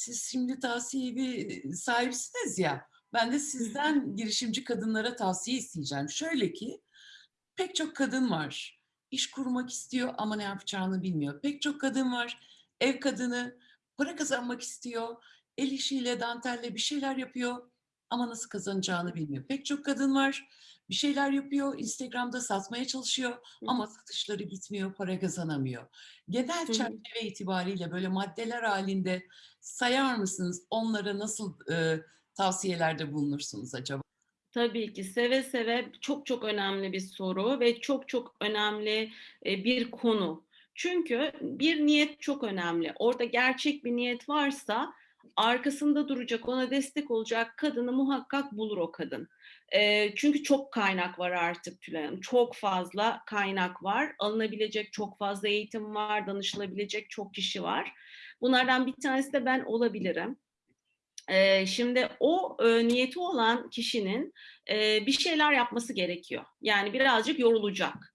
siz şimdi tavsiye evi sahipsiniz ya. Ben de sizden girişimci kadınlara tavsiye isteyeceğim. Şöyle ki pek çok kadın var. İş kurmak istiyor ama ne yapacağını bilmiyor. Pek çok kadın var. Ev kadını para kazanmak istiyor. El işiyle, dantelle bir şeyler yapıyor ama nasıl kazanacağını bilmiyor. Pek çok kadın var. Bir şeyler yapıyor, Instagram'da satmaya çalışıyor ama satışları gitmiyor, para kazanamıyor. Genel çerçeve itibariyle böyle maddeler halinde sayar mısınız? Onlara nasıl e, tavsiyelerde bulunursunuz acaba? Tabii ki seve seve çok çok önemli bir soru ve çok çok önemli e, bir konu. Çünkü bir niyet çok önemli. Orada gerçek bir niyet varsa arkasında duracak, ona destek olacak kadını muhakkak bulur o kadın. E, çünkü çok kaynak var artık Tülay Hanım. Çok fazla kaynak var. Alınabilecek çok fazla eğitim var, danışılabilecek çok kişi var. Bunlardan bir tanesi de ben olabilirim. Eee, şimdi o, eee, niyeti olan kişinin, eee, bir şeyler yapması gerekiyor. Yani birazcık yorulacak.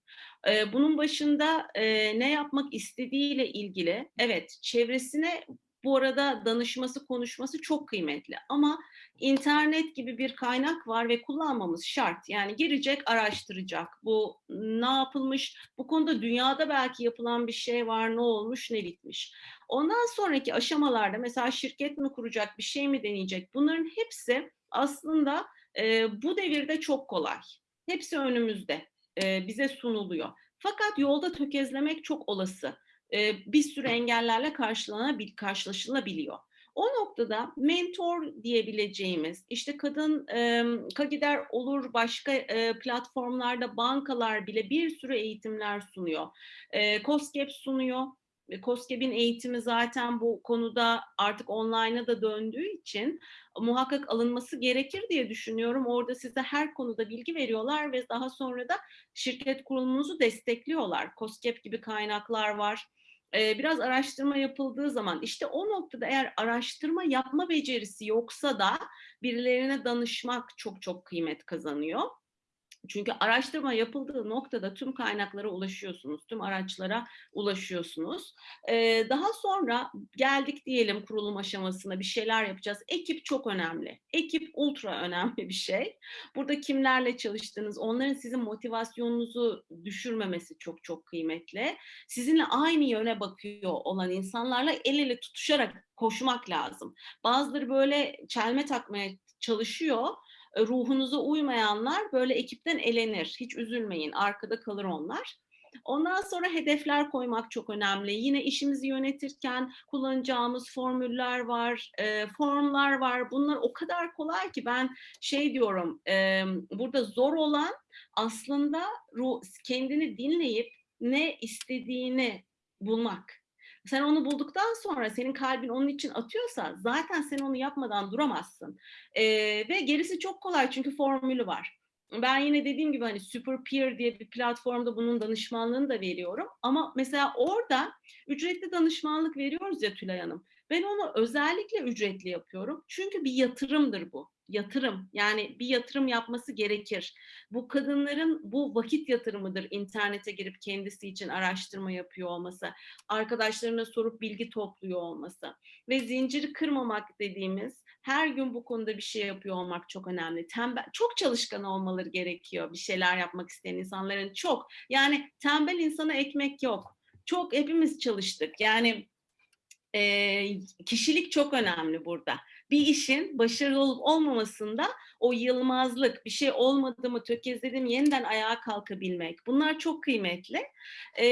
Bunun başında, ne yapmak istediğiyle ilgili evet, çevresine bu arada danışması, konuşması çok kıymetli ama internet gibi bir kaynak var ve kullanmamız şart. Yani girecek, araştıracak. Bu ne yapılmış, bu konuda dünyada belki yapılan bir şey var, ne olmuş, ne bitmiş. Ondan sonraki aşamalarda mesela şirket mi kuracak, bir şey mi deneyecek? Bunların hepsi aslında e, bu devirde çok kolay. Hepsi önümüzde, e, bize sunuluyor. Fakat yolda tökezlemek çok olası. E, bir sürü engellerle karşılanabil, karşılaşılabiliyor. O noktada mentor diyebileceğimiz, işte kadın e, Kagider olur, başka e, platformlarda bankalar bile bir sürü eğitimler sunuyor. E, COSGAP sunuyor. COSGAP'in eğitimi zaten bu konuda artık online'a da döndüğü için muhakkak alınması gerekir diye düşünüyorum. Orada size her konuda bilgi veriyorlar ve daha sonra da şirket kurulumunuzu destekliyorlar. COSGAP gibi kaynaklar var. Ee, biraz araştırma yapıldığı zaman işte o noktada eğer araştırma yapma becerisi yoksa da birilerine danışmak çok çok kıymet kazanıyor. Çünkü araştırma yapıldığı noktada tüm kaynaklara ulaşıyorsunuz, tüm araçlara ulaşıyorsunuz. Ee, daha sonra geldik diyelim kurulum aşamasına bir şeyler yapacağız. Ekip çok önemli. Ekip ultra önemli bir şey. Burada kimlerle çalıştığınız, onların sizin motivasyonunuzu düşürmemesi çok çok kıymetli. Sizinle aynı yöne bakıyor olan insanlarla el ele tutuşarak koşmak lazım. Bazıları böyle çelme takmaya çalışıyor ruhunuza uymayanlar böyle ekipten elenir. Hiç üzülmeyin, arkada kalır onlar. Ondan sonra hedefler koymak çok önemli. Yine işimizi yönetirken kullanacağımız formüller var, e, formlar var. Bunlar o kadar kolay ki ben şey diyorum, e, burada zor olan aslında ruh, kendini dinleyip ne istediğini bulmak. Sen onu bulduktan sonra senin kalbin onun için atıyorsa zaten sen onu yapmadan duramazsın. Ee, ve gerisi çok kolay çünkü formülü var. Ben yine dediğim gibi hani Super Peer diye bir platformda bunun danışmanlığını da veriyorum. Ama mesela orada ücretli danışmanlık veriyoruz ya Tülay Hanım. Ben onu özellikle ücretli yapıyorum. Çünkü bir yatırımdır bu yatırım yani bir yatırım yapması gerekir. Bu kadınların bu vakit yatırımıdır internete girip kendisi için araştırma yapıyor olması, arkadaşlarına sorup bilgi topluyor olması ve zinciri kırmamak dediğimiz her gün bu konuda bir şey yapıyor olmak çok önemli. Tembel, çok çalışkan olmaları gerekiyor bir şeyler yapmak isteyen insanların çok. Yani tembel insana ekmek yok. Çok hepimiz çalıştık. Yani e, kişilik çok önemli burada bir işin başarılı olup olmamasında o yılmazlık, bir şey olmadı mı, tökezledim, yeniden ayağa kalkabilmek. Bunlar çok kıymetli. E,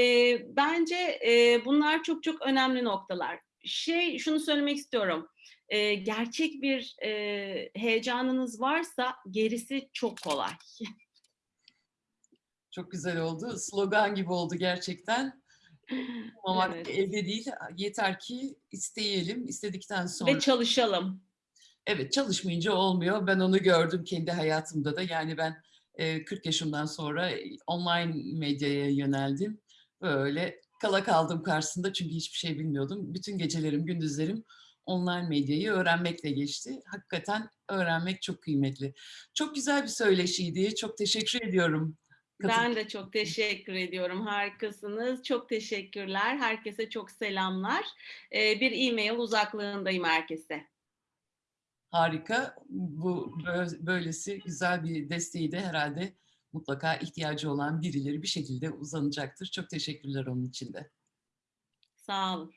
bence e, bunlar çok çok önemli noktalar. Şey, şunu söylemek istiyorum. E, gerçek bir e, heyecanınız varsa gerisi çok kolay. Çok güzel oldu. Slogan gibi oldu gerçekten. Olmamak Evet. elde değil. Yeter ki isteyelim. istedikten sonra. Ve çalışalım. Evet çalışmayınca olmuyor. Ben onu gördüm kendi hayatımda da. Yani ben e, 40 yaşımdan sonra online medyaya yöneldim. Böyle kala kaldım karşısında çünkü hiçbir şey bilmiyordum. Bütün gecelerim, gündüzlerim online medyayı öğrenmekle geçti. Hakikaten öğrenmek çok kıymetli. Çok güzel bir söyleşiydi. Çok teşekkür ediyorum Ben de çok teşekkür ediyorum. Harikasınız. Çok teşekkürler. Herkese çok selamlar. Ee, bir e-mail uzaklığındayım herkese. Harika. Bu bö- böylesi güzel bir desteği de herhalde mutlaka ihtiyacı olan birileri bir şekilde uzanacaktır. Çok teşekkürler onun için de. Sağ olun.